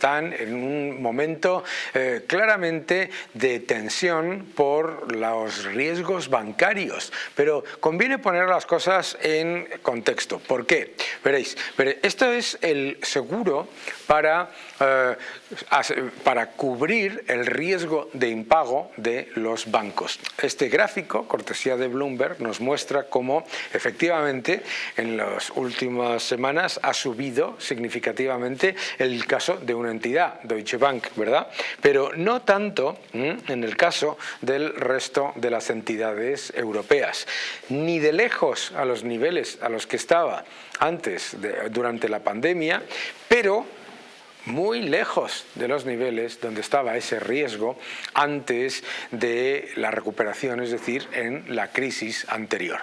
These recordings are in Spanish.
están en un momento eh, claramente de tensión por los riesgos bancarios, pero conviene poner las cosas en contexto. ¿Por qué? Veréis, esto es el seguro para, eh, para cubrir el riesgo de impago de los bancos. Este gráfico, cortesía de Bloomberg, nos muestra cómo efectivamente en las últimas semanas ha subido significativamente el caso de una entidad, Deutsche Bank, ¿verdad? Pero no tanto en el caso del resto de las entidades europeas, ni de lejos a los niveles a los que estaba antes, durante la pandemia, pero muy lejos de los niveles donde estaba ese riesgo antes de la recuperación, es decir, en la crisis anterior.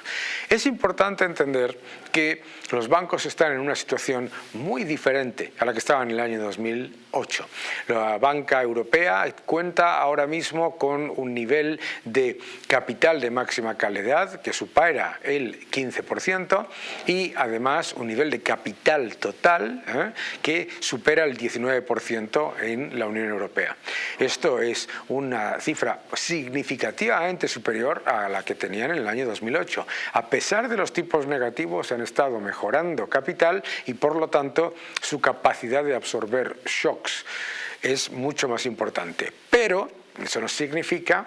Es importante entender que los bancos están en una situación muy diferente a la que estaban en el año 2008. La banca europea cuenta ahora mismo con un nivel de capital de máxima calidad que supera el 15% y además un nivel de capital total ¿eh? que supera el 19% en la Unión Europea. Esto es una cifra significativamente superior a la que tenían en el año 2008. A pesar de los tipos negativos han estado mejorando capital y por lo tanto su capacidad de absorber shocks es mucho más importante. Pero eso no significa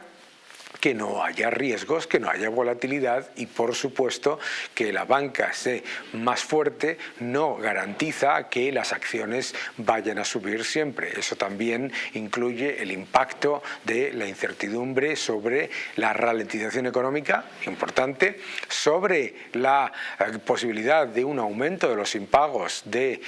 que no haya riesgos, que no haya volatilidad y por supuesto que la banca sea más fuerte no garantiza que las acciones vayan a subir siempre. Eso también incluye el impacto de la incertidumbre sobre la ralentización económica, importante, sobre la eh, posibilidad de un aumento de los impagos de, eh,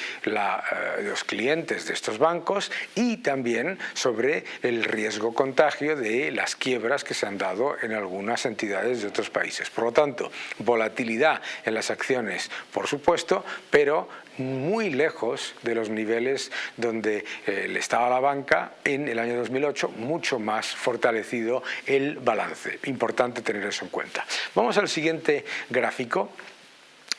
los clientes de estos bancos y también sobre el riesgo contagio de las quiebras que se han dado en algunas entidades de otros países. Por lo tanto, volatilidad en las acciones, por supuesto, pero muy lejos de los niveles donde eh, estaba la banca en el año 2008, mucho más fortalecido el balance. Importante tener eso en cuenta. Vamos al siguiente gráfico.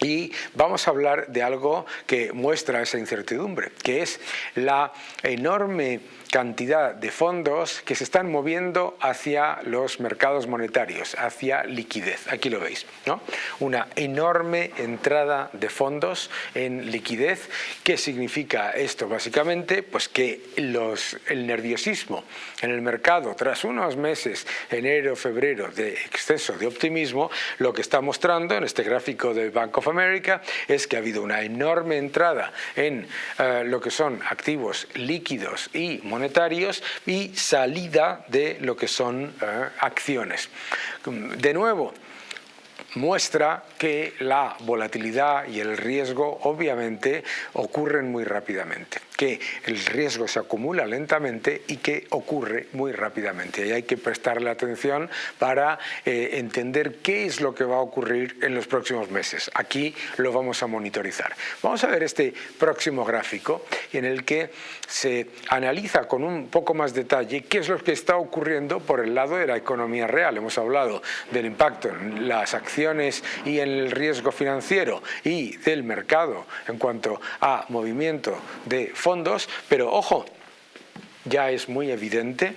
Y vamos a hablar de algo que muestra esa incertidumbre, que es la enorme cantidad de fondos que se están moviendo hacia los mercados monetarios, hacia liquidez. Aquí lo veis, ¿no? Una enorme entrada de fondos en liquidez. ¿Qué significa esto? Básicamente, pues que los, el nerviosismo en el mercado tras unos meses, enero, febrero, de exceso de optimismo, lo que está mostrando en este gráfico del Bank of America es que ha habido una enorme entrada en eh, lo que son activos líquidos y monetarios y salida de lo que son eh, acciones. De nuevo, muestra que la volatilidad y el riesgo obviamente ocurren muy rápidamente que el riesgo se acumula lentamente y que ocurre muy rápidamente. Y hay que prestarle atención para eh, entender qué es lo que va a ocurrir en los próximos meses. Aquí lo vamos a monitorizar. Vamos a ver este próximo gráfico en el que se analiza con un poco más detalle qué es lo que está ocurriendo por el lado de la economía real. Hemos hablado del impacto en las acciones y en el riesgo financiero y del mercado en cuanto a movimiento de fondos, pero ojo, ya es muy evidente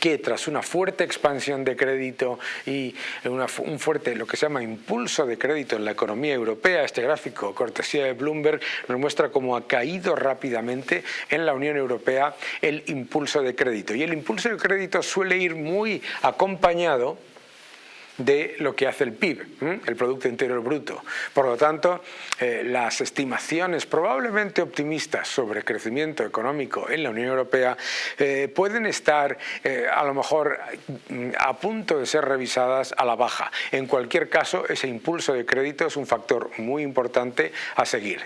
que tras una fuerte expansión de crédito y un fuerte, lo que se llama impulso de crédito en la economía europea, este gráfico, cortesía de Bloomberg, nos muestra cómo ha caído rápidamente en la Unión Europea el impulso de crédito. Y el impulso de crédito suele ir muy acompañado de lo que hace el PIB, el Producto Interior Bruto. Por lo tanto, eh, las estimaciones probablemente optimistas sobre crecimiento económico en la Unión Europea eh, pueden estar eh, a lo mejor mm, a punto de ser revisadas a la baja. En cualquier caso, ese impulso de crédito es un factor muy importante a seguir.